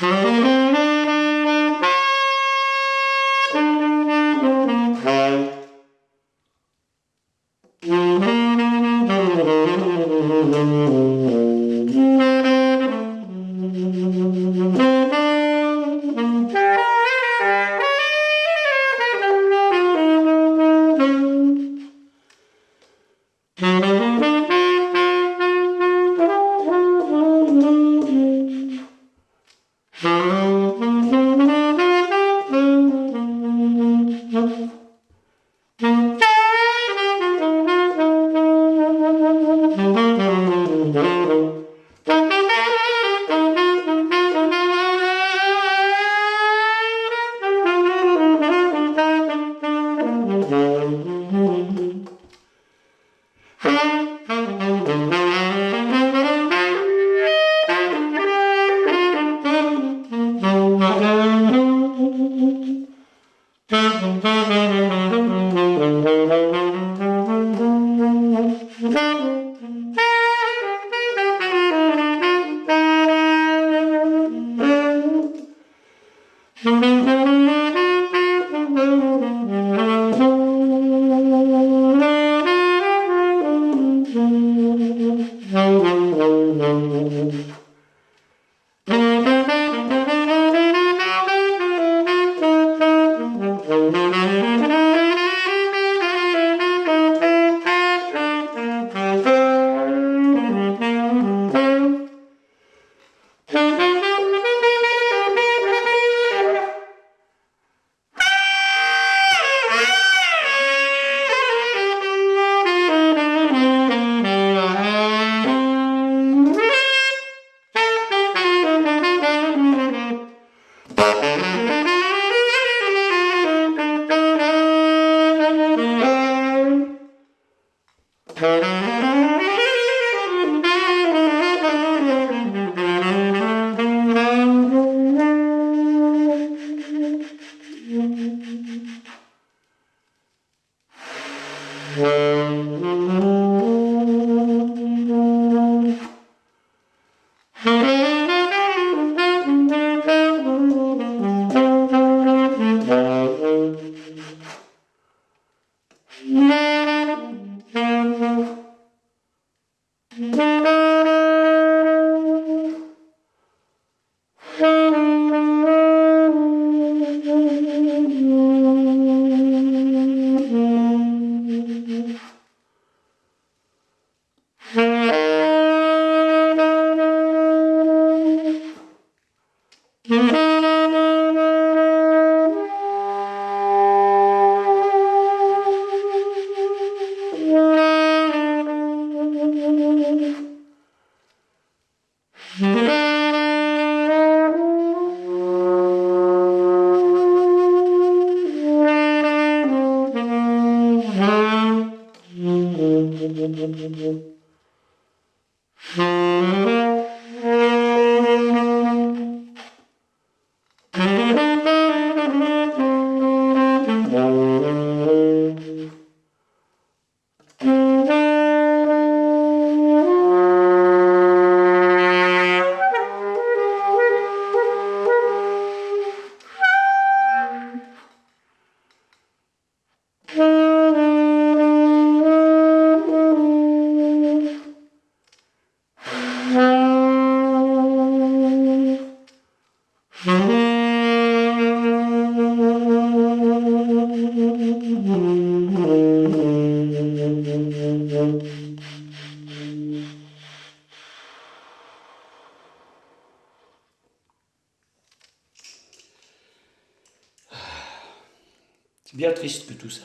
Mm-hmm. Mm-hmm. Música bien triste que tout ça.